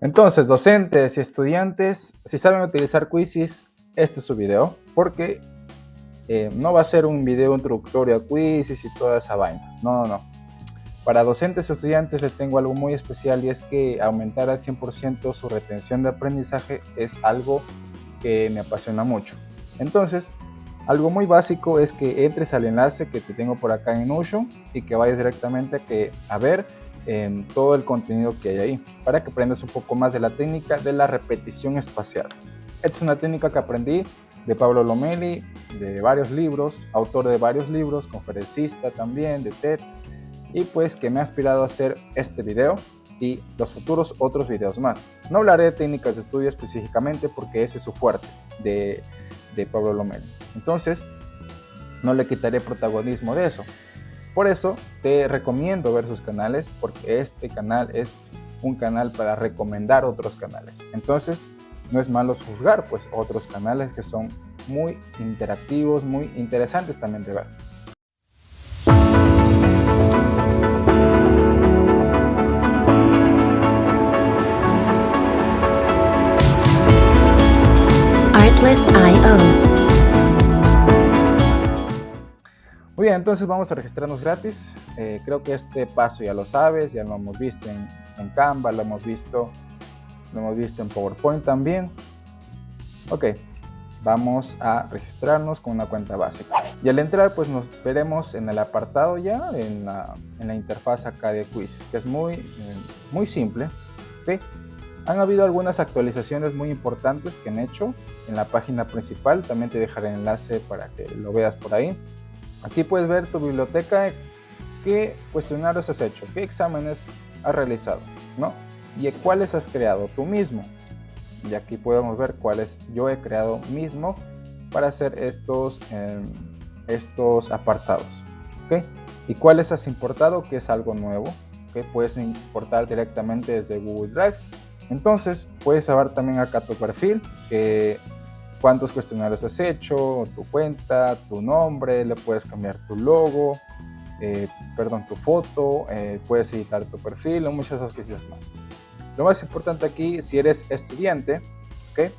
Entonces, docentes y estudiantes, si saben utilizar Quizzes, este es su video, porque eh, no va a ser un video introductorio a Quizzes y toda esa vaina. No, no, no. Para docentes y estudiantes les tengo algo muy especial y es que aumentar al 100% su retención de aprendizaje es algo que me apasiona mucho. Entonces, algo muy básico es que entres al enlace que te tengo por acá en Notion y que vayas directamente que, a ver en todo el contenido que hay ahí para que aprendas un poco más de la técnica de la repetición espacial. Esta es una técnica que aprendí de Pablo Lomeli, de varios libros, autor de varios libros, conferencista también, de TED, y pues que me ha inspirado a hacer este video y los futuros otros videos más. No hablaré de técnicas de estudio específicamente porque ese es su fuerte de, de Pablo Lomeli. Entonces, no le quitaré protagonismo de eso. Por eso te recomiendo ver sus canales porque este canal es un canal para recomendar otros canales. Entonces, no es malo juzgar pues otros canales que son muy interactivos, muy interesantes también de ver. Artlist.io Muy bien, entonces vamos a registrarnos gratis. Eh, creo que este paso ya lo sabes, ya lo hemos visto en, Canva, lo hemos visto, lo hemos visto en PowerPoint también. Ok, vamos a registrarnos con una cuenta básica. Y al entrar, pues nos veremos en el apartado ya, en la, en la interfaz acá de Quizzes, que es muy, eh, muy simple. ¿okay? Han habido algunas actualizaciones muy importantes que han hecho en la página principal. También te dejaré el enlace para que lo veas por ahí. Aquí puedes ver tu biblioteca, qué cuestionarios has hecho, qué exámenes has realizado, ¿no? Y cuáles has creado tú mismo. Y aquí podemos ver cuáles yo he creado mismo para hacer estos, em, estos apartados. ¿ok? Y cuáles has importado, que es algo nuevo, que puedes importar directamente desde Google Drive. Entonces puedes saber también acá tu perfil, que cuántos cuestionarios has hecho, tu cuenta, tu nombre, le puedes cambiar tu logo, eh, perdón, tu foto, eh, puedes editar tu perfil o muchas otras cosas más. Lo más importante aquí, si eres estudiante, ¿okay?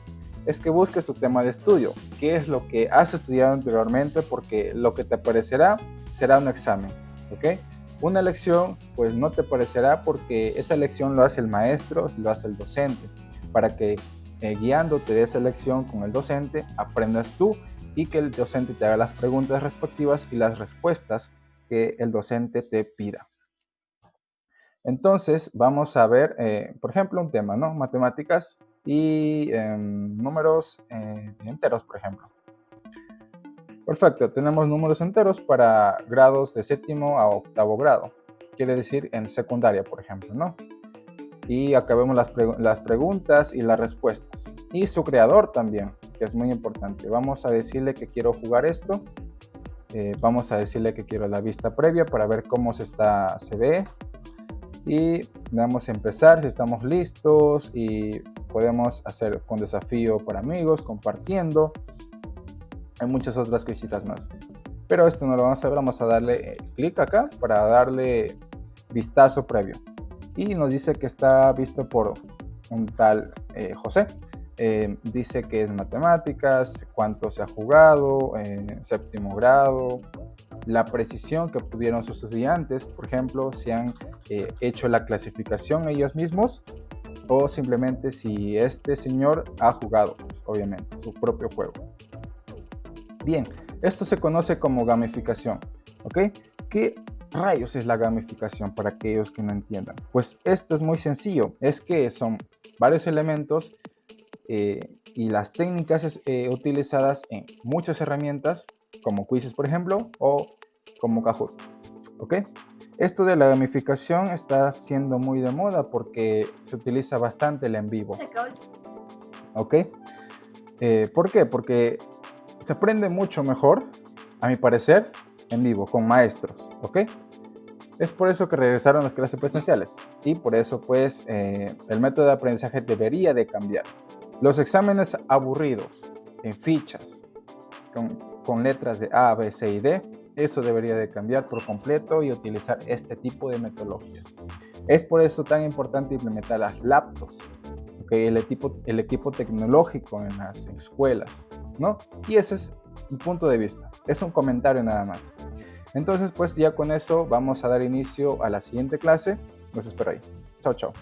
es que busques tu tema de estudio, qué es lo que has estudiado anteriormente, porque lo que te aparecerá será un examen. ¿okay? Una lección, pues no te parecerá porque esa lección lo hace el maestro, lo hace el docente, para que eh, guiándote de esa lección con el docente, aprendas tú y que el docente te haga las preguntas respectivas y las respuestas que el docente te pida. Entonces, vamos a ver, eh, por ejemplo, un tema, ¿no? Matemáticas y em, números eh, enteros, por ejemplo. Perfecto, tenemos números enteros para grados de séptimo a octavo grado. Quiere decir en secundaria, por ejemplo, ¿no? Y acabemos las, preguntas y las respuestas. Y su creador también, que es muy importante. Vamos a decirle que quiero jugar esto. Eh, vamos a decirle que quiero la vista previa para ver cómo se, está, se ve. Y vamos a empezar si estamos listos y podemos hacer con desafío para amigos, compartiendo. Hay muchas otras cositas más. Pero esto no lo vamos a ver, vamos a darle eh, clic acá para darle vistazo previo y nos dice que está visto por un tal eh, José. Eh, dice que es matemáticas, cuánto se ha jugado, en séptimo grado, la precisión que pudieron sus estudiantes, por ejemplo, si han eh, hecho la clasificación ellos mismos o simplemente si este señor ha jugado, pues, obviamente, su propio juego. Bien, esto se conoce como gamificación, ¿ok? ¿Qué rayos es la gamificación para aquellos que no entiendan? Pues esto es muy sencillo, es que son varios elementos eh, y las técnicas eh, utilizadas en muchas herramientas como Quizzes por ejemplo o como Kahoot. ¿Ok? Esto de la gamificación está siendo muy de moda porque se utiliza bastante el en vivo. ¿Ok? Eh, ¿Por qué? Porque se aprende mucho mejor, a mi parecer, en vivo con maestros, ¿ok? Es por eso que regresaron las clases presenciales y por eso pues eh, el método de aprendizaje debería de cambiar. Los exámenes aburridos en fichas con, con letras de A, B, C y D, eso debería de cambiar por completo y utilizar este tipo de metodologías. Es por eso tan importante implementar las laptops el equipo, el equipo tecnológico en las escuelas, ¿no? Y ese es un punto de vista, es un comentario nada más. Entonces, pues ya con eso vamos a dar inicio a la siguiente clase. Los espero ahí. Chao, chao.